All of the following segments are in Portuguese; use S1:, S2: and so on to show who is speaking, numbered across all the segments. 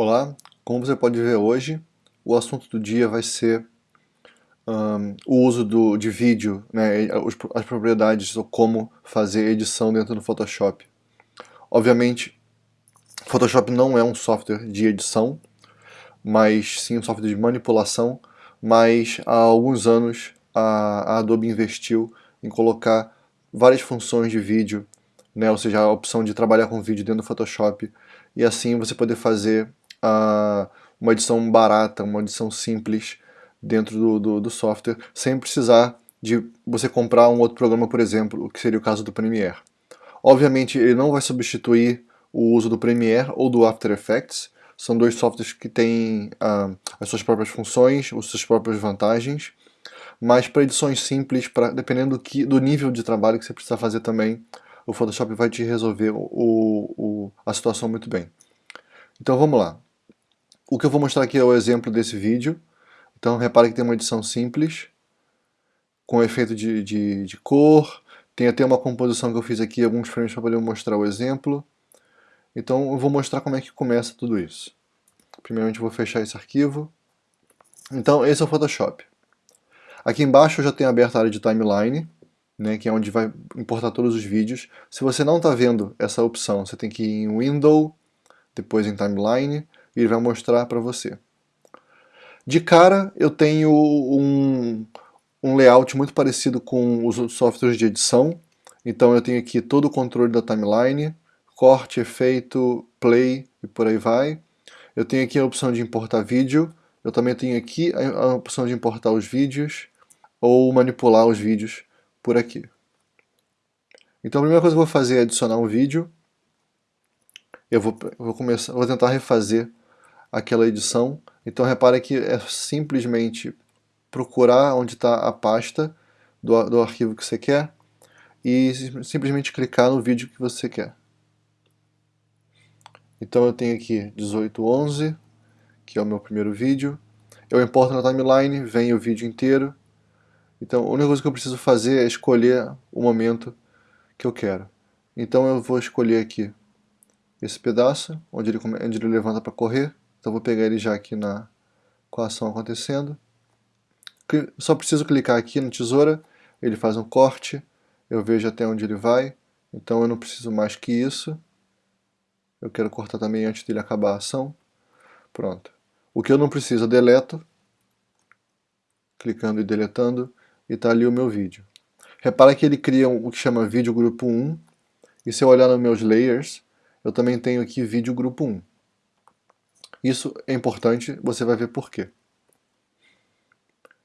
S1: Olá, como você pode ver hoje, o assunto do dia vai ser um, o uso do, de vídeo, né, as propriedades ou como fazer edição dentro do Photoshop. Obviamente, Photoshop não é um software de edição, mas sim um software de manipulação, mas há alguns anos a, a Adobe investiu em colocar várias funções de vídeo, né, ou seja, a opção de trabalhar com vídeo dentro do Photoshop, e assim você poder fazer uh, uma edição barata, uma edição simples dentro do, do, do, software, sem precisar de você comprar um outro programa, por exemplo, o que seria o caso do Premiere. Obviamente ele não vai substituir o uso do Premiere ou do After Effects, são dois softwares que têm uh, as suas próprias funções, as suas próprias vantagens, mas para edições simples, pra, dependendo do, que, do nível de trabalho que você precisa fazer também, o Photoshop vai te resolver o, o, a situação muito bem. Então vamos lá. O que eu vou mostrar aqui é o exemplo desse vídeo. Então repare que tem uma edição simples, com efeito de, de, de cor, tem até uma composição que eu fiz aqui, alguns frames para poder mostrar o exemplo. Então eu vou mostrar como é que começa tudo isso. Primeiramente eu vou fechar esse arquivo. Então esse é o Photoshop. Aqui embaixo eu já tenho aberto a área de timeline, né, que é onde vai importar todos os vídeos. Se você não está vendo essa opção, você tem que ir em Window, depois em Timeline, e ele vai mostrar para você. De cara, eu tenho um, um layout muito parecido com os softwares de edição. Então eu tenho aqui todo o controle da timeline, corte, efeito, play e por aí vai. Eu tenho aqui a opção de importar vídeo. Eu também tenho aqui a opção de importar os vídeos ou manipular os vídeos por aqui. Então a primeira coisa que eu vou fazer é adicionar um vídeo. Eu vou, vou, começar, vou tentar refazer aquela edição. Então repare que é simplesmente procurar onde está a pasta do, do arquivo que você quer e simplesmente clicar no vídeo que você quer. Então eu tenho aqui 1811, que é o meu primeiro vídeo. Eu importo na timeline, vem o vídeo inteiro. Então a única coisa que eu preciso fazer é escolher o momento que eu quero. Então eu vou escolher aqui esse pedaço, onde ele, onde ele levanta para correr. Então vou pegar ele já aqui na, com a ação acontecendo. Só preciso clicar aqui na tesoura, ele faz um corte, eu vejo até onde ele vai, então eu não preciso mais que isso. Eu quero cortar também antes dele acabar a ação. Pronto. O que eu não preciso eu deleto, clicando e deletando, e está ali o meu vídeo. Repara que ele cria o que chama vídeo grupo 1, e se eu olhar nos meus layers, eu também tenho aqui vídeo grupo 1. Isso é importante, você vai ver por quê.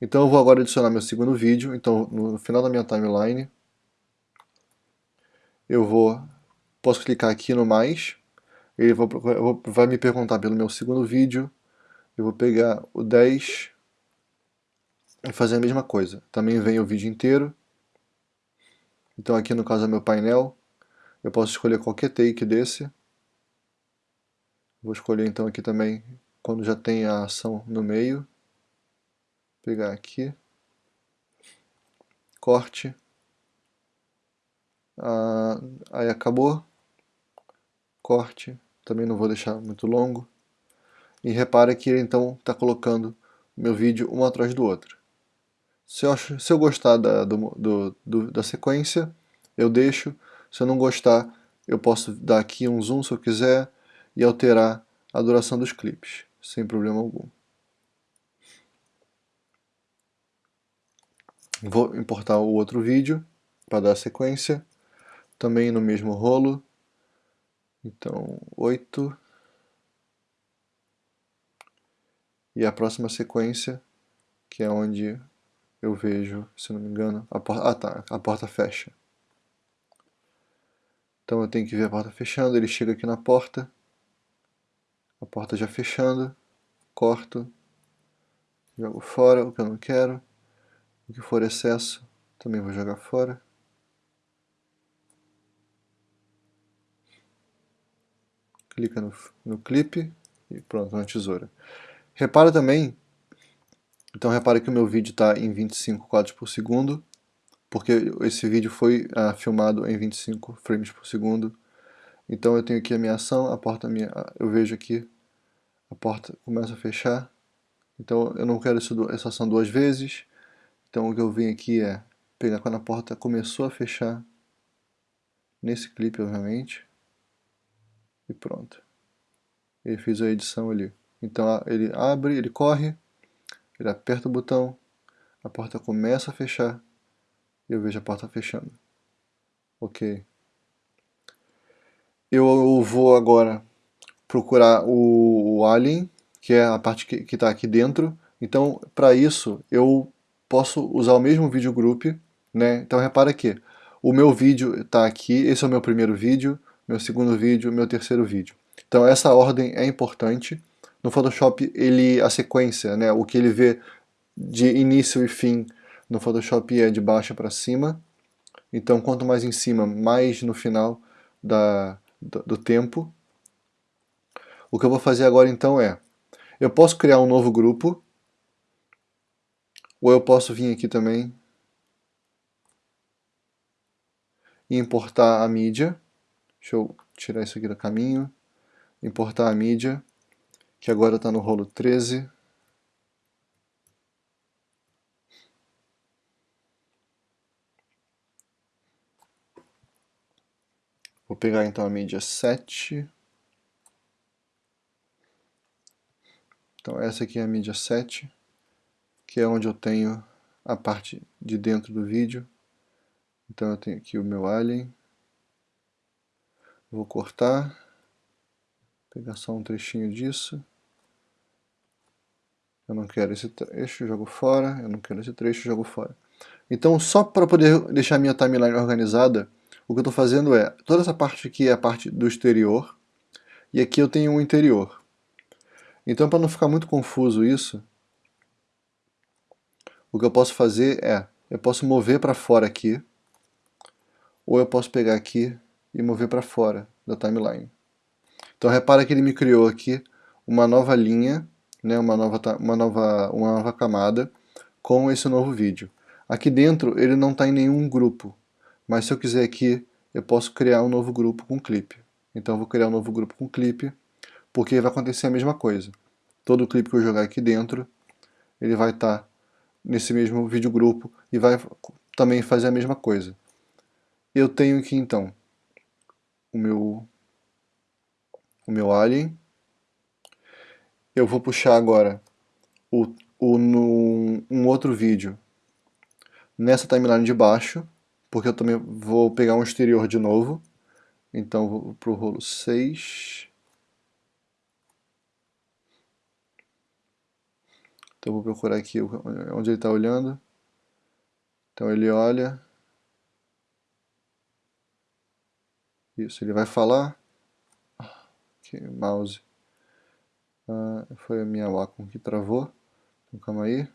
S1: Então eu vou agora adicionar meu segundo vídeo, então no final da minha timeline, eu vou, posso clicar aqui no mais, ele vai me perguntar pelo meu segundo vídeo, eu vou pegar o 10 e fazer a mesma coisa. Também vem o vídeo inteiro, então aqui no caso é meu painel, eu posso escolher qualquer take desse, Vou escolher então aqui também, quando já tem a ação no meio, pegar aqui, corte, ah, aí acabou, corte, também não vou deixar muito longo, e repara que ele então está colocando meu vídeo um atrás do outro. Se eu, se eu gostar da, do, do, do, da sequência, eu deixo, se eu não gostar, eu posso dar aqui um zoom se eu quiser, e alterar a duração dos clipes, sem problema algum. Vou importar o outro vídeo para dar sequência, também no mesmo rolo. Então, 8. E a próxima sequência, que é onde eu vejo, se não me engano, a porta, ah, tá, a porta fecha. Então eu tenho que ver a porta fechando, ele chega aqui na porta, a porta já fechando, corto, jogo fora o que eu não quero, o que for excesso também vou jogar fora. Clica no, no clipe e pronto, na tesoura. Repara também, então repara que o meu vídeo está em 25 quadros por segundo, porque esse vídeo foi ah, filmado em 25 frames por segundo, então eu tenho aqui a minha ação, a porta minha, eu vejo aqui a porta começa a fechar. Então eu não quero essa ação duas vezes. Então o que eu venho aqui é pegar quando a porta começou a fechar, nesse clipe obviamente, e pronto. Ele fez a edição ali. Então ele abre, ele corre, ele aperta o botão, a porta começa a fechar, e eu vejo a porta fechando. Ok. Eu vou agora procurar o, o alien, que é a parte que está aqui dentro. Então, para isso, eu posso usar o mesmo vídeo group, né? Então repara que o meu vídeo está aqui, esse é o meu primeiro vídeo, meu segundo vídeo, meu terceiro vídeo. Então essa ordem é importante. No Photoshop, ele, a sequência, né, o que ele vê de início e fim no Photoshop é de baixo para cima. Então quanto mais em cima, mais no final da, do, do tempo. O que eu vou fazer agora então é, eu posso criar um novo grupo, ou eu posso vir aqui também e importar a mídia. Deixa eu tirar isso aqui do caminho. Importar a mídia, que agora está no rolo 13. Pegar então a mídia 7. Então essa aqui é a mídia 7, que é onde eu tenho a parte de dentro do vídeo. Então eu tenho aqui o meu alien. Vou cortar. Pegar só um trechinho disso. Eu não quero esse trecho, jogo fora. Eu não quero esse trecho, jogo fora. Então, só para poder deixar minha timeline organizada, o que eu estou fazendo é, toda essa parte aqui é a parte do exterior, e aqui eu tenho um interior. Então, para não ficar muito confuso isso, o que eu posso fazer é, eu posso mover para fora aqui, ou eu posso pegar aqui e mover para fora da timeline. Então repara que ele me criou aqui uma nova linha, né, uma, nova, uma, nova, uma nova camada com esse novo vídeo. Aqui dentro ele não está em nenhum grupo, mas se eu quiser aqui eu posso criar um novo grupo com clipe. Então eu vou criar um novo grupo com clipe porque vai acontecer a mesma coisa. Todo clipe que eu jogar aqui dentro, ele vai estar tá nesse mesmo vídeo grupo e vai também fazer a mesma coisa. Eu tenho aqui então o meu, o meu alien. Eu vou puxar agora o, o, no, um outro vídeo nessa timeline de baixo, porque eu também vou pegar um exterior de novo. Então vou para o rolo 6. Então vou procurar aqui onde ele está olhando. Então ele olha. Isso, ele vai falar. Que mouse. Ah, foi a minha Wacom que travou. Então calma aí.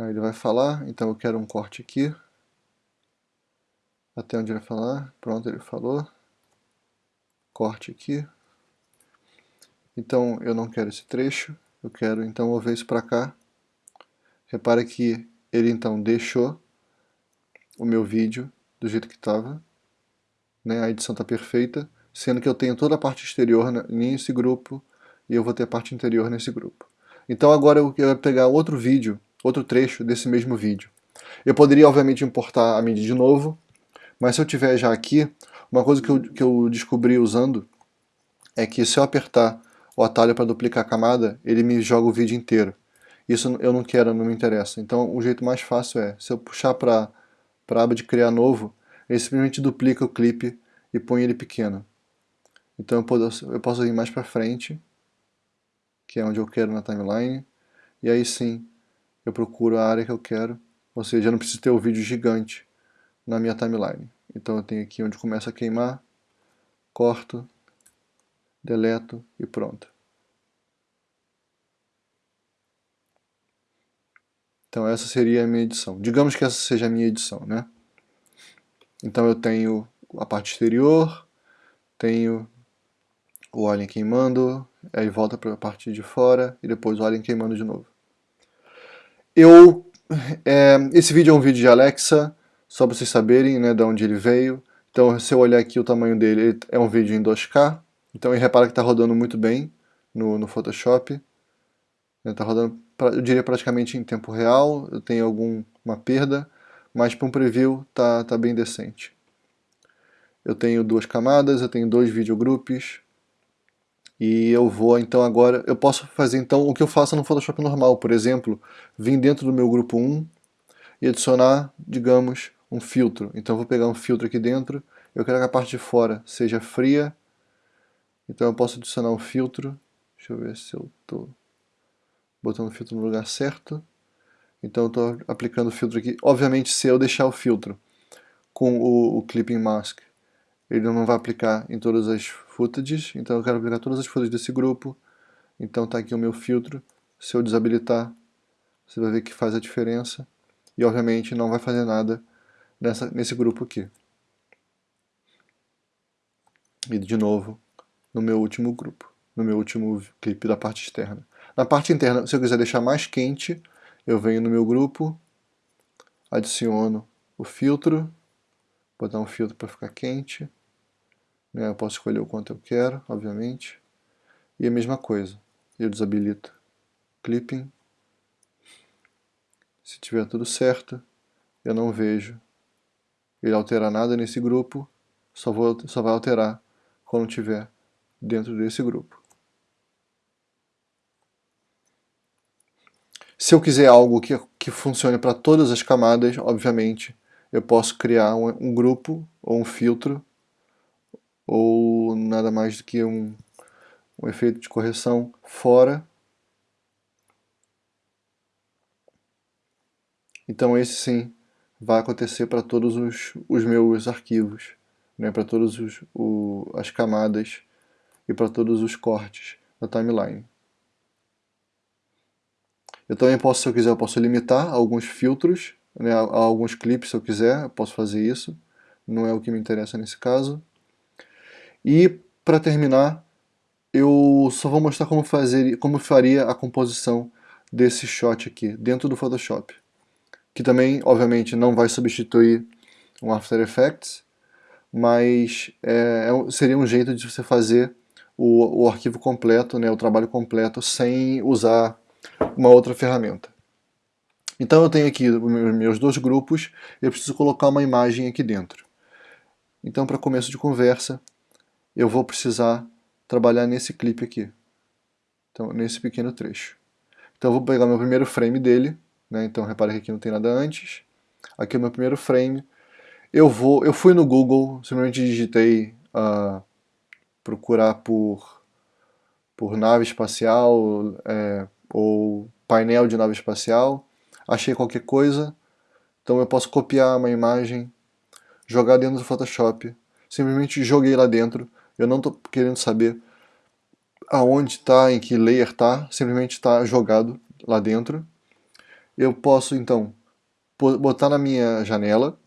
S1: Aí ele vai falar, então eu quero um corte aqui. Até onde ele vai falar. Pronto, ele falou. Corte aqui. Então eu não quero esse trecho, eu quero então mover isso para cá. Repara que ele então deixou o meu vídeo do jeito que estava. Né? A edição está perfeita, sendo que eu tenho toda a parte exterior nesse grupo e eu vou ter a parte interior nesse grupo. Então agora eu quero pegar outro vídeo, outro trecho desse mesmo vídeo. Eu poderia obviamente importar a mídia de novo, mas se eu tiver já aqui, uma coisa que eu, que eu descobri usando é que se eu apertar o atalho para duplicar a camada, ele me joga o vídeo inteiro. Isso eu não quero, não me interessa. Então o jeito mais fácil é, se eu puxar para a aba de criar novo, ele simplesmente duplica o clipe e põe ele pequeno. Então eu posso, eu posso ir mais para frente, que é onde eu quero na timeline, e aí sim eu procuro a área que eu quero, ou seja, eu não preciso ter o vídeo gigante na minha timeline. Então eu tenho aqui onde começa a queimar, corto, deleto e pronto. Então essa seria a minha edição. Digamos que essa seja a minha edição, né? Então eu tenho a parte exterior, tenho o alien queimando, aí volta para a parte de fora e depois o alien queimando de novo. Eu, é, esse vídeo é um vídeo de Alexa, só para vocês saberem né, de onde ele veio. Então se eu olhar aqui o tamanho dele, é um vídeo em 2K, Então repara que está rodando muito bem no, no Photoshop. Está rodando, eu diria, praticamente em tempo real. Eu tenho alguma perda, mas para um preview está tá bem decente. Eu tenho duas camadas, eu tenho dois videogroups. E eu vou então agora, eu posso fazer então o que eu faço no Photoshop normal, por exemplo, vir dentro do meu grupo 1 e adicionar, digamos, um filtro. Então eu vou pegar um filtro aqui dentro, eu quero que a parte de fora seja fria, então eu posso adicionar um filtro, deixa eu ver se eu estou botando o filtro no lugar certo. Então eu estou aplicando o filtro aqui. Obviamente se eu deixar o filtro com o, o Clipping Mask, ele não vai aplicar em todas as footages, então eu quero aplicar todas as footages desse grupo. Então está aqui o meu filtro. Se eu desabilitar, você vai ver que faz a diferença. E obviamente não vai fazer nada nessa, nesse grupo aqui. E de novo, no meu último grupo, no meu último clipe da parte externa. Na parte interna, se eu quiser deixar mais quente, eu venho no meu grupo, adiciono o filtro, botar um filtro para ficar quente? Eu posso escolher o quanto eu quero, obviamente, e a mesma coisa, eu desabilito. Clipping, se tiver tudo certo, eu não vejo ele alterar nada nesse grupo, só, vou, só vai alterar quando tiver dentro desse grupo. Se eu quiser algo que, que funcione para todas as camadas, obviamente, eu posso criar um, um, grupo ou um filtro ou nada mais do que um, um efeito de correção fora. Então esse sim vai acontecer para todos os, os meus arquivos, né, para todas as camadas e para todos os cortes da timeline. Eu também posso, se eu quiser, eu posso limitar alguns filtros, né, a, a alguns clipes se eu quiser, eu posso fazer isso. Não é o que me interessa nesse caso. E, para terminar, eu só vou mostrar como, fazer, como faria a composição desse shot aqui, dentro do Photoshop. Que também, obviamente, não vai substituir o After Effects, mas é, é seria um jeito de você fazer o, o arquivo completo, né, o trabalho completo, sem usar uma outra ferramenta. Então eu tenho aqui meus dois grupos, eu preciso colocar uma imagem aqui dentro. Então para começo de conversa, eu vou precisar trabalhar nesse clipe aqui. Então, nesse pequeno trecho. Então eu vou pegar meu primeiro frame dele, né? então repare que aqui não tem nada antes. Aqui é o meu primeiro frame. Eu, vou, eu fui no Google, simplesmente digitei uh, procurar por, por nave espacial é, ou painel de nave espacial, achei qualquer coisa, então eu posso copiar uma imagem, jogar dentro do Photoshop, simplesmente joguei lá dentro, eu não estou querendo saber aonde está, em que layer está, simplesmente está jogado lá dentro. Eu posso então botar na minha janela,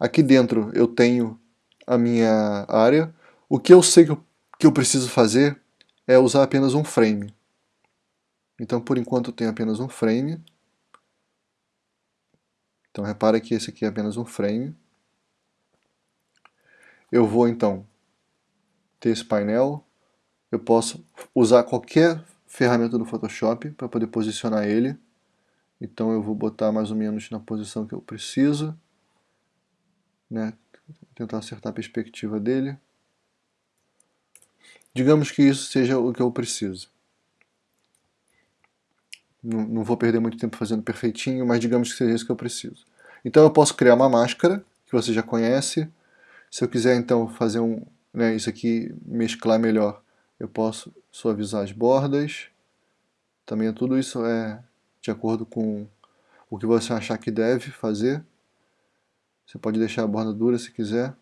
S1: aqui dentro eu tenho a minha área, o que eu sei que eu que eu preciso fazer é usar apenas um frame. Então, por enquanto, eu tenho apenas um frame. Então, repara que esse aqui é apenas um frame. Eu vou, então, ter esse painel. Eu posso usar qualquer ferramenta do Photoshop para poder posicionar ele. Então, eu vou botar mais ou menos na posição que eu preciso. Né? Tentar acertar a perspectiva dele. Digamos que isso seja o que eu preciso. Não, não vou perder muito tempo fazendo perfeitinho, mas digamos que seja isso que eu preciso. Então eu posso criar uma máscara, que você já conhece. Se eu quiser então fazer um, né, isso aqui, mesclar melhor, eu posso suavizar as bordas. Também tudo isso é de acordo com o que você achar que deve fazer. Você pode deixar a borda dura se quiser.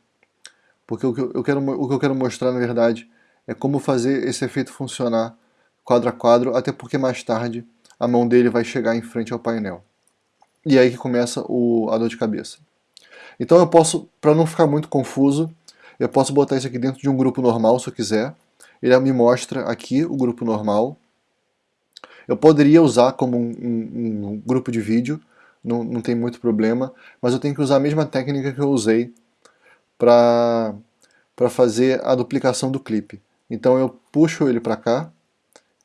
S1: Porque o que eu quero, o que eu quero mostrar, na verdade, é como fazer esse efeito funcionar quadro a quadro, até porque mais tarde a mão dele vai chegar em frente ao painel. E aí que começa o, a dor de cabeça. Então eu posso, para não ficar muito confuso, eu posso botar isso aqui dentro de um grupo normal se eu quiser. Ele me mostra aqui o grupo normal. Eu poderia usar como um, um, um grupo de vídeo, não, não tem muito problema, mas eu tenho que usar a mesma técnica que eu usei para fazer a duplicação do clipe. Então eu puxo ele para cá,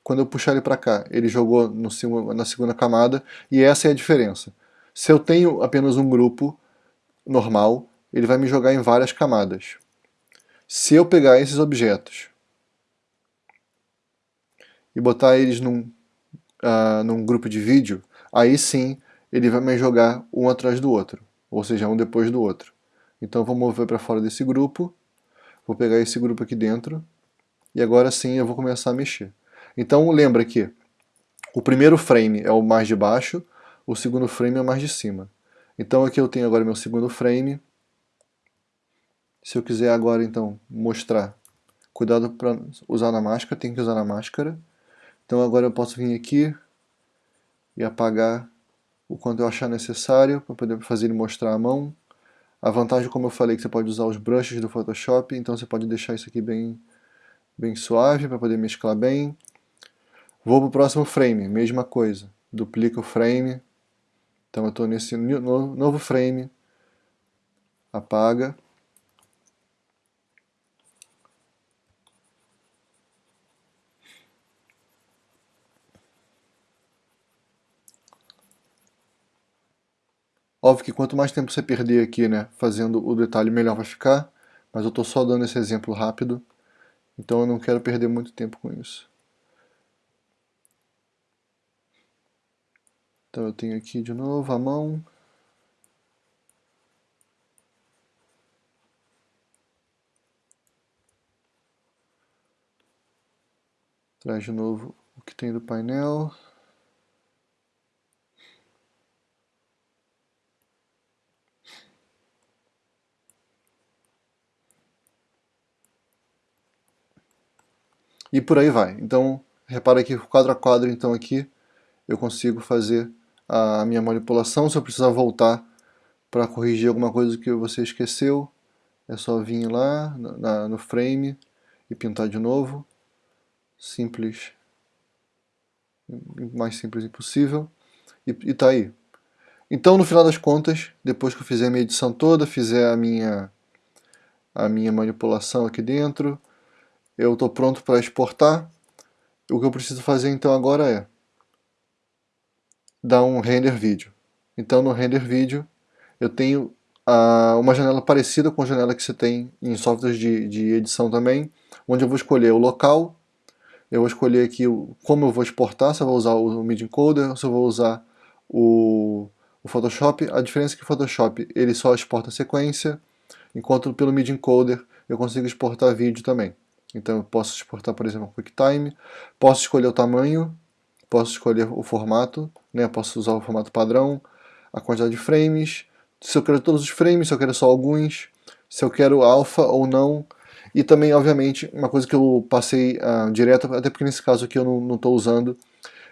S1: quando eu puxar ele para cá, ele jogou no, na segunda camada, e essa é a diferença. Se eu tenho apenas um grupo normal, ele vai me jogar em várias camadas. Se eu pegar esses objetos e botar eles num, uh, num grupo de vídeo, aí sim ele vai me jogar um atrás do outro, ou seja, um depois do outro. Então vou mover para fora desse grupo, vou pegar esse grupo aqui dentro, e agora sim eu vou começar a mexer. Então lembra que o primeiro frame é o mais de baixo, o segundo frame é o mais de cima. Então aqui eu tenho agora meu segundo frame. Se eu quiser agora então mostrar, cuidado para usar na máscara, tem que usar na máscara. Então agora eu posso vir aqui e apagar o quanto eu achar necessário para poder fazer ele mostrar a mão. A vantagem, como eu falei, que você pode usar os brushes do Photoshop, então você pode deixar isso aqui bem, bem suave para poder mesclar bem. Vou para o próximo frame, mesma coisa. Duplica o frame. Então eu estou nesse novo frame. Apaga. Óbvio que quanto mais tempo você perder aqui, né, fazendo o detalhe, melhor vai ficar. Mas eu estou só dando esse exemplo rápido. Então eu não quero perder muito tempo com isso. Então eu tenho aqui de novo a mão. Traz de novo o que tem do painel. E por aí vai. Então, repara que quadro a quadro, então aqui, eu consigo fazer a minha manipulação. Se eu precisar voltar para corrigir alguma coisa que você esqueceu, é só vir lá na, no frame e pintar de novo. Simples. Mais simples impossível. E, e tá aí. Então, no final das contas, depois que eu fizer a minha edição toda, fizer a minha, a minha manipulação aqui dentro, eu estou pronto para exportar. O que eu preciso fazer então agora é dar um render vídeo. Então no render vídeo eu tenho uh, uma janela parecida com a janela que você tem em softwares de, de edição também, onde eu vou escolher o local, eu vou escolher aqui o, como eu vou exportar, se eu vou usar o Media Encoder se eu vou usar o, o Photoshop. A diferença é que o Photoshop ele só exporta sequência, enquanto pelo Media Encoder eu consigo exportar vídeo também. Então eu posso exportar, por exemplo, QuickTime, posso escolher o tamanho, posso escolher o formato, né? posso usar o formato padrão, a quantidade de frames, se eu quero todos os frames, se eu quero só alguns, se eu quero alpha ou não, e também, obviamente, uma coisa que eu passei uh, direto, até porque nesse caso aqui eu não estou usando,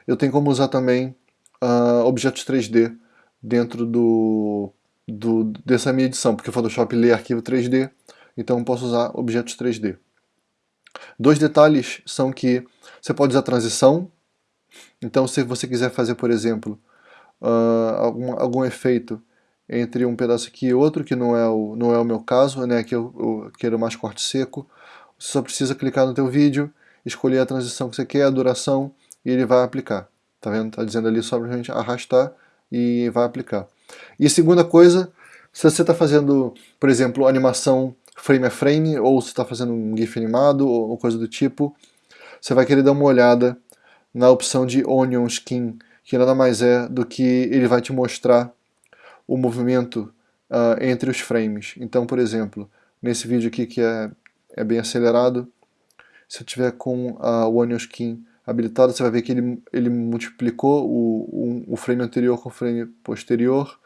S1: eu tenho como usar também uh, objetos 3D dentro do, do, dessa minha edição, porque o Photoshop lê arquivo 3D, então eu posso usar objetos 3D. Dois detalhes são que você pode usar transição, então se você quiser fazer, por exemplo, uh, algum, algum efeito entre um pedaço aqui e outro, que não é o, não é o meu caso, né, que eu, eu quero mais corte seco, você só precisa clicar no teu vídeo, escolher a transição que você quer, a duração, e ele vai aplicar. Tá vendo? Tá dizendo ali só gente arrastar e vai aplicar. E segunda coisa, se você está fazendo, por exemplo, animação frame a frame, ou se está fazendo um GIF animado, ou coisa do tipo, você vai querer dar uma olhada na opção de Onion Skin, que nada mais é do que ele vai te mostrar o movimento uh, entre os frames. Então, por exemplo, nesse vídeo aqui que é, é bem acelerado, se eu tiver com uh, o Onion Skin habilitado, você vai ver que ele, ele multiplicou o, o, o frame anterior com o frame posterior,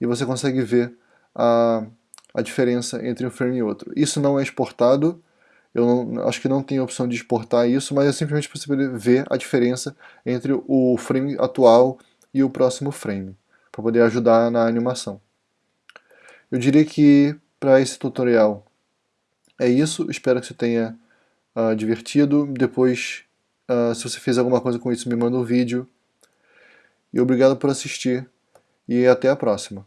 S1: e você consegue ver a uh, a diferença entre um frame e outro. Isso não é exportado, eu não, acho que não tem opção de exportar isso, mas é simplesmente você ver a diferença entre o frame atual e o próximo frame, para poder ajudar na animação. Eu diria que para esse tutorial é isso, espero que você tenha uh, divertido. Depois, uh, se você fez alguma coisa com isso, me manda um vídeo. E obrigado por assistir, e até a próxima.